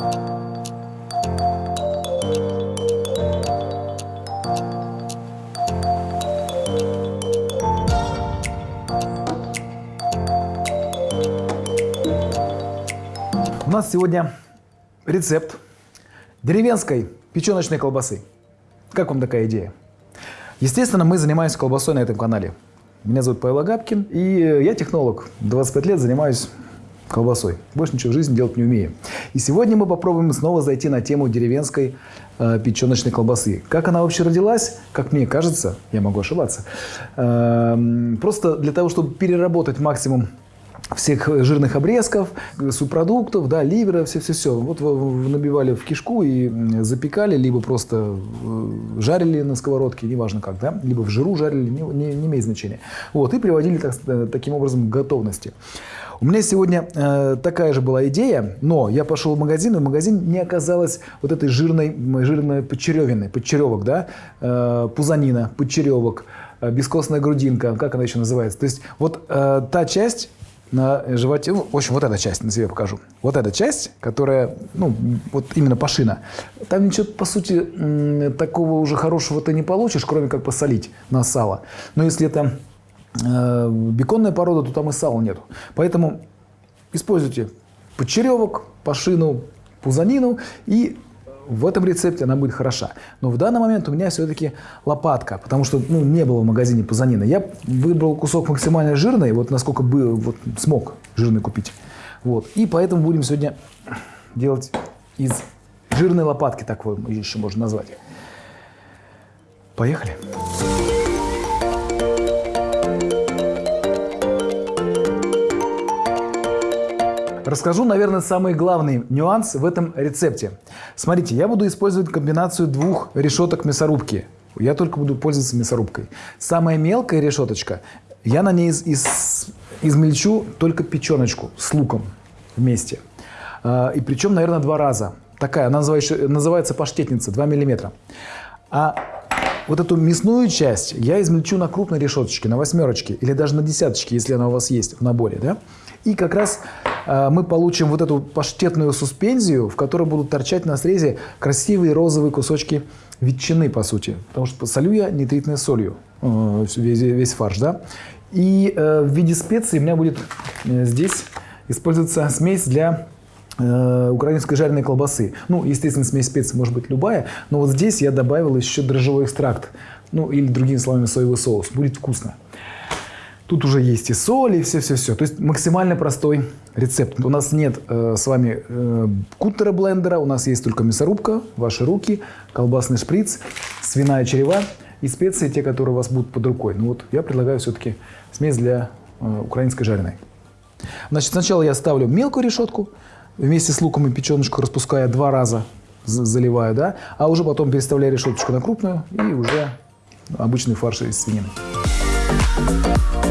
У нас сегодня рецепт деревенской печеночной колбасы. Как вам такая идея? Естественно, мы занимаемся колбасой на этом канале. Меня зовут Павел Агапкин, и я технолог. 25 лет занимаюсь колбасой. Больше ничего в жизни делать не умею. И сегодня мы попробуем снова зайти на тему деревенской э, печеночной колбасы. Как она вообще родилась, как мне кажется, я могу ошибаться, э, просто для того, чтобы переработать максимум всех жирных обрезков, субпродуктов, да, ливера, все-все-все. Вот набивали в кишку и запекали, либо просто э, жарили на сковородке, неважно как, да, либо в жиру жарили, не, не, не имеет значения. Вот, и приводили так, э, таким образом к готовности. У меня сегодня э, такая же была идея, но я пошел в магазин, и в магазине не оказалось вот этой жирной, жирной подчеревины, подчеревок, да, э, пузанина, подчеревок, э, бескостная грудинка, как она еще называется. То есть вот э, та часть, на животе, ну, в общем, вот эта часть, на себе покажу. Вот эта часть, которая, ну, вот именно пашина. Там ничего, по сути, такого уже хорошего ты не получишь, кроме как посолить на сало. Но если это э, беконная порода, то там и сала нету. Поэтому используйте подчеревок, пашину, пузанину и в этом рецепте она будет хороша. Но в данный момент у меня все-таки лопатка, потому что ну, не было в магазине пузанины. Я выбрал кусок максимально жирный, вот насколько бы вот, смог жирный купить. Вот. И поэтому будем сегодня делать из жирной лопатки, так его еще можно назвать. Поехали. Поехали. Расскажу, наверное, самый главный нюанс в этом рецепте. Смотрите, я буду использовать комбинацию двух решеток мясорубки. Я только буду пользоваться мясорубкой. Самая мелкая решеточка, я на ней из, из, измельчу только печеночку с луком вместе. А, и причем, наверное, два раза. Такая, она называется, называется паштетница, 2 миллиметра. А вот эту мясную часть я измельчу на крупной решеточке, на восьмерочке или даже на десяточке, если она у вас есть в наборе. Да? И как раз мы получим вот эту паштетную суспензию, в которой будут торчать на срезе красивые розовые кусочки ветчины, по сути. Потому что солю я нитритной солью э, весь, весь фарш. Да? И э, в виде специй у меня будет э, здесь использоваться смесь для э, украинской жареной колбасы. Ну, естественно, смесь специй может быть любая, но вот здесь я добавил еще дрожжевой экстракт. Ну, или другими словами, соевый соус. Будет вкусно. Тут уже есть и соль, и все-все-все. То есть максимально простой рецепт. У нас нет э, с вами э, куттера блендера, у нас есть только мясорубка, ваши руки, колбасный шприц, свиная черева и специи, те, которые у вас будут под рукой. Ну вот я предлагаю все-таки смесь для э, украинской жареной. Значит, сначала я ставлю мелкую решетку, вместе с луком и печеночку распуская два раза, заливаю, да, а уже потом переставляю решеточку на крупную и уже обычный фарш из свинины. О,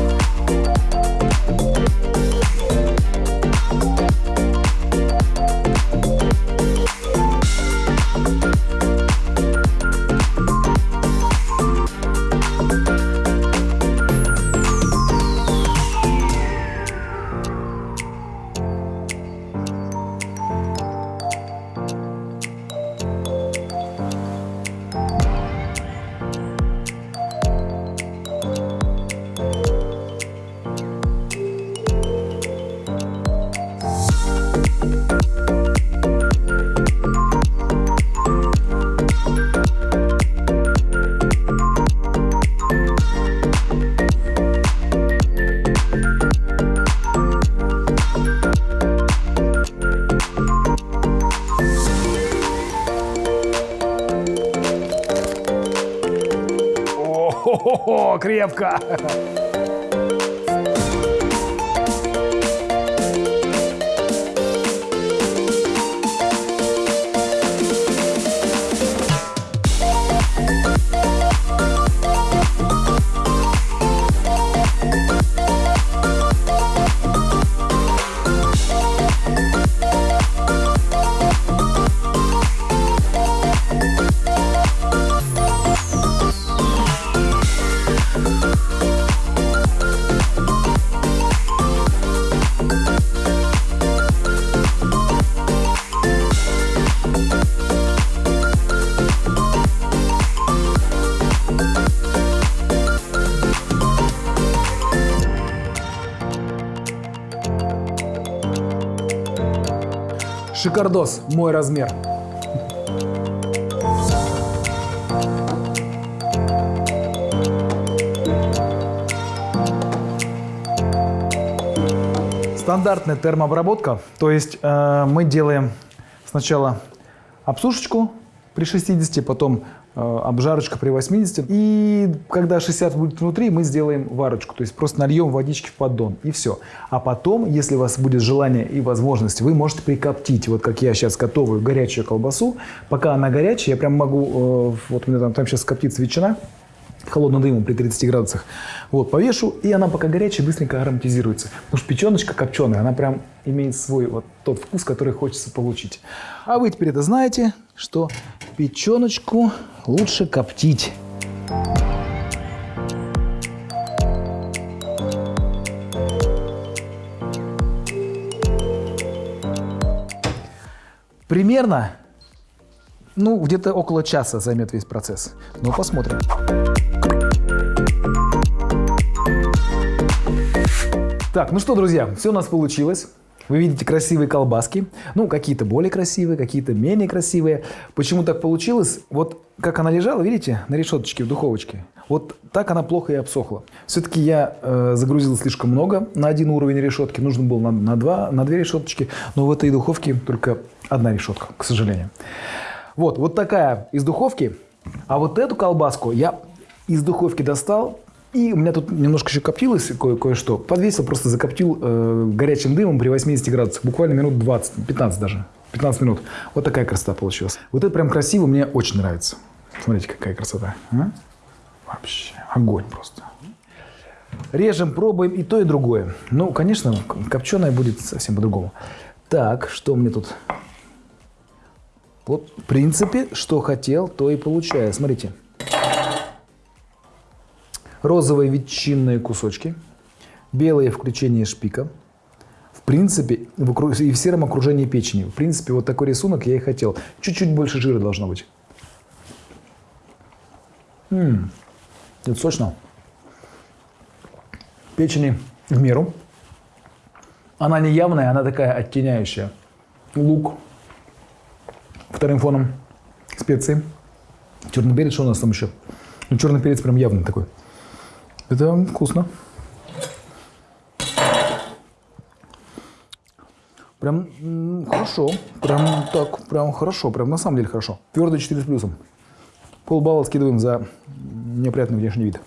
крепко! Шикардос, мой размер. Стандартная термообработка, то есть э, мы делаем сначала обсушечку при 60, потом обжарочка при 80. И когда 60 будет внутри, мы сделаем варочку. То есть просто нальем водички в поддон и все. А потом, если у вас будет желание и возможность, вы можете прикоптить. Вот как я сейчас готовую горячую колбасу. Пока она горячая, я прям могу, э, вот у меня там, там сейчас коптится ветчина, холодным дымом при 30 градусах. Вот, повешу, и она пока горячая, быстренько ароматизируется. Потому что печеночка копченая, она прям имеет свой вот тот вкус, который хочется получить. А вы теперь это знаете, что печеночку лучше коптить. Примерно, ну, где-то около часа займет весь процесс. Ну, посмотрим. Так, ну что, друзья, все у нас получилось. Вы видите красивые колбаски. Ну, какие-то более красивые, какие-то менее красивые. Почему так получилось? Вот как она лежала, видите, на решеточке в духовочке. Вот так она плохо и обсохла. Все-таки я э, загрузил слишком много на один уровень решетки. Нужно было на, на, два, на две решеточки. Но в этой духовке только одна решетка, к сожалению. Вот, вот такая из духовки. А вот эту колбаску я из духовки достал, и у меня тут немножко еще коптилось кое- кое-что. Подвесил, просто закоптил э, горячим дымом при 80 градусах. Буквально минут 20, 15 даже. 15 минут. Вот такая красота получилась. Вот это прям красиво, мне очень нравится. Смотрите, какая красота. А? Вообще, огонь просто. Режем, пробуем и то, и другое. Ну, конечно, копченое будет совсем по-другому. Так, что мне тут? Вот, в принципе, что хотел, то и получаю. Смотрите розовые ветчинные кусочки, белые включение шпика. В принципе, в и в сером окружении печени. В принципе, вот такой рисунок я и хотел. Чуть-чуть больше жира должно быть. Ммм, это сочно. Печени в меру. Она не явная, она такая оттеняющая. Лук. Вторым фоном специи. Черный перец, что у нас там еще? Ну, черный перец прям явный такой. Это вкусно. Прям хорошо. Прям так, прям хорошо. Прям на самом деле хорошо. Твердый 4 с плюсом. Полбалла скидываем за неопрятный внешний вид.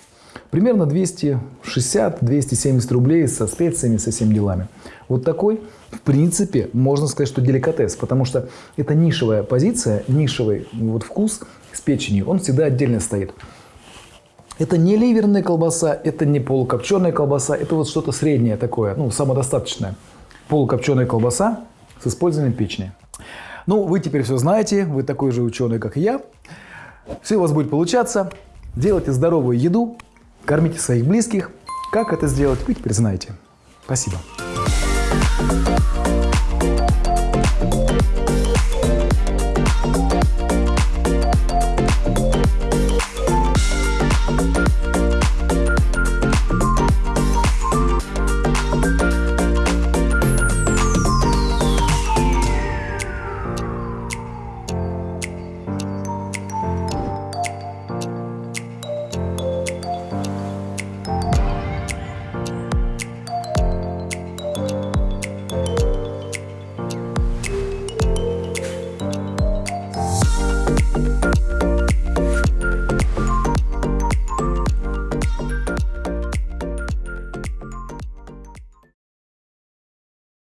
Примерно 260-270 рублей со специями, со всеми делами. Вот такой, в принципе, можно сказать, что деликатес, потому что это нишевая позиция, нишевый вот вкус с печенью, он всегда отдельно стоит. Это не ливерная колбаса, это не полукопченая колбаса, это вот что-то среднее такое, ну, самодостаточное. Полукопченая колбаса с использованием печени. Ну, вы теперь все знаете, вы такой же ученый, как и я. Все у вас будет получаться. Делайте здоровую еду, кормите своих близких. Как это сделать, вы теперь знаете. Спасибо.